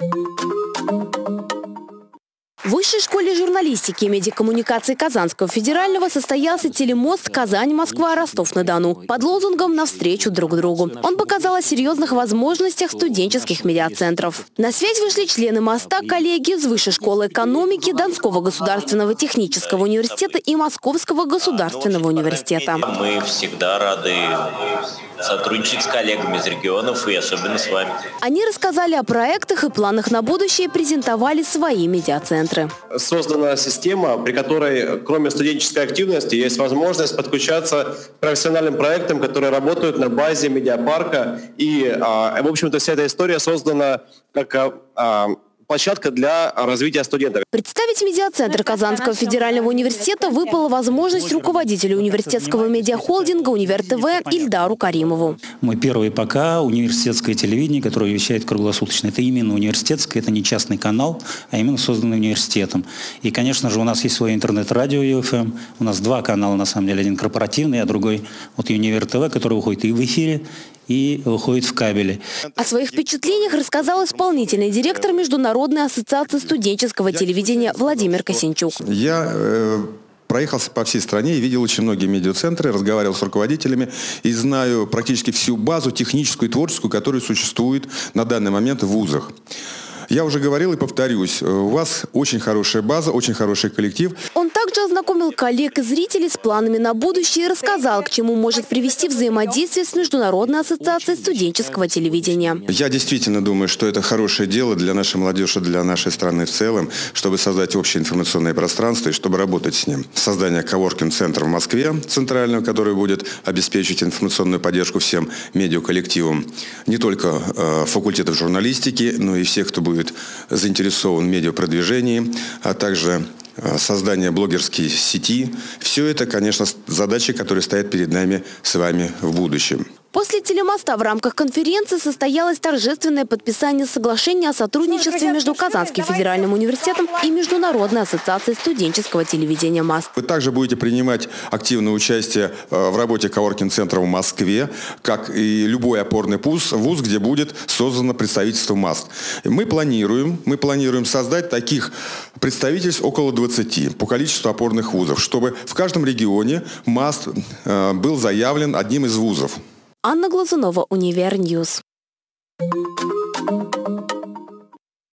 うん。В Высшей школе журналистики и медиакоммуникации Казанского федерального состоялся телемост «Казань-Москва, Ростов-на-Дону» под лозунгом «Навстречу друг другу». Он показал о серьезных возможностях студенческих медиацентров. На связь вышли члены моста, коллеги из Высшей школы экономики, Донского государственного технического университета и Московского государственного университета. Мы всегда рады сотрудничать с коллегами из регионов и особенно с вами. Они рассказали о проектах и планах на будущее и презентовали свои медиацентры. Создана система, при которой кроме студенческой активности есть возможность подключаться к профессиональным проектам, которые работают на базе медиапарка. И, а, в общем-то, вся эта история создана как а, а, площадка для развития студентов. Представить медиацентр Казанского федерального университета выпала возможность руководителю университетского медиахолдинга «Универ ТВ» Ильдару Каримову. Мы первый пока университетское телевидение, которое вещает круглосуточно. Это именно университетское, это не частный канал, а именно созданный университетом. И, конечно же, у нас есть свое интернет-радио UFM. У нас два канала, на самом деле. Один корпоративный, а другой вот «Универ ТВ», который выходит и в эфире, и выходит в кабеле. О своих впечатлениях рассказал исполнительный директор Международной ассоциации студенческого телевидения Владимир Косинчук. Я э, проехался по всей стране и видел очень многие медиацентры, разговаривал с руководителями и знаю практически всю базу техническую и творческую, которая существует на данный момент в вузах. Я уже говорил и повторюсь, у вас очень хорошая база, очень хороший коллектив. Он также ознакомил коллег и зрителей с планами на будущее и рассказал, к чему может привести взаимодействие с Международной ассоциацией студенческого телевидения. Я действительно думаю, что это хорошее дело для нашей молодежи, для нашей страны в целом, чтобы создать общее информационное пространство и чтобы работать с ним. Создание коворкинг-центра в Москве, центрального, который будет обеспечить информационную поддержку всем медиаколлективам, не только э, факультетов журналистики, но и всех, кто будет заинтересован в медиапродвижении, а также создание блогерской сети. Все это, конечно, задачи, которые стоят перед нами с вами в будущем. После телемоста в рамках конференции состоялось торжественное подписание соглашения о сотрудничестве между Казанским федеральным университетом и Международной ассоциацией студенческого телевидения МАС. Вы также будете принимать активное участие э, в работе коворкинг-центра в Москве, как и любой опорный вуз, вуз, где будет создано представительство МАС. Мы планируем, мы планируем создать таких представительств около 20 по количеству опорных вузов, чтобы в каждом регионе МАС э, был заявлен одним из вузов. Анна Глазунова, Univer News. Thank you.